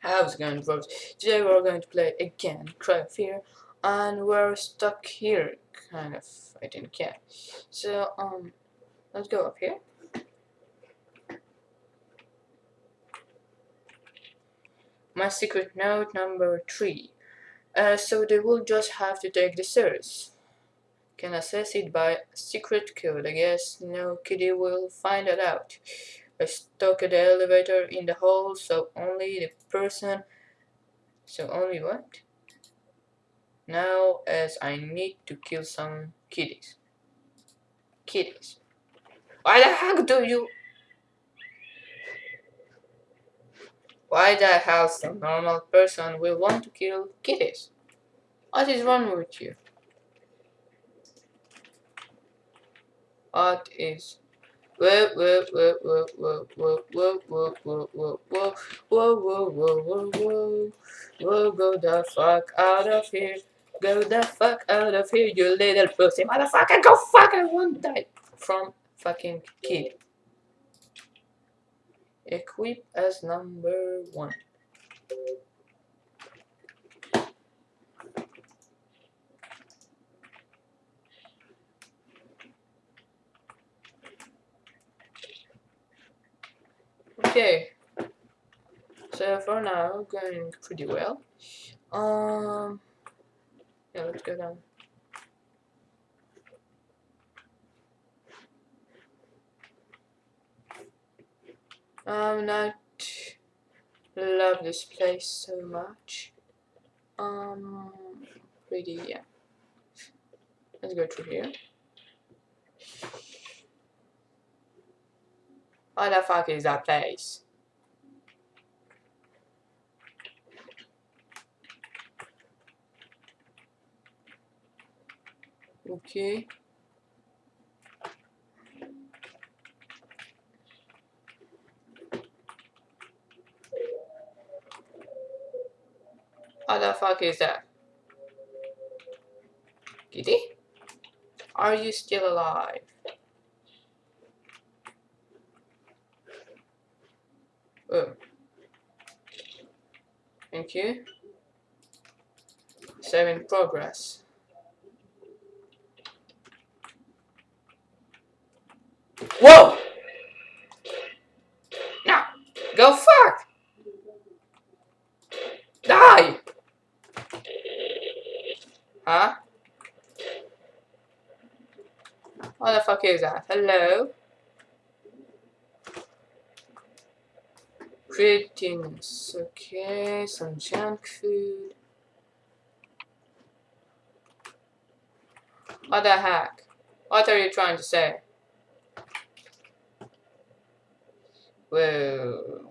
How's it going folks? Today we're going to play again Cry of Fear and we're stuck here kind of I didn't care. So um let's go up here. My secret note number three. Uh, so they will just have to take the stairs. Can access it by secret code. I guess no kitty will find it out. I stuck the elevator in the hole so only the person so only what? Now as I need to kill some kitties. Kitties. Why the heck do you Why the hell some normal person will want to kill kitties? What is wrong with you? What is whoa whoa whoa whoa whoa whoa whoa whoa whoa whoa whoa whoa whoa whoa whoa whoa whoa go the fuck out of here go the fuck out of here you little pussy motherfucker go fuck I won't die from fucking kid equip as number one Okay. So for now, going pretty well. Um, yeah, let's go down. I'm not love this place so much. Um, pretty yeah. Let's go through here. What the fuck is that place? Okay. What the fuck is that? Kitty? Are you still alive? Thank you. Save progress. Whoa! Now, go fuck! Die! Huh? What the fuck is that? Hello? Greetings. Okay, some junk food. What the heck? What are you trying to say? Whoa.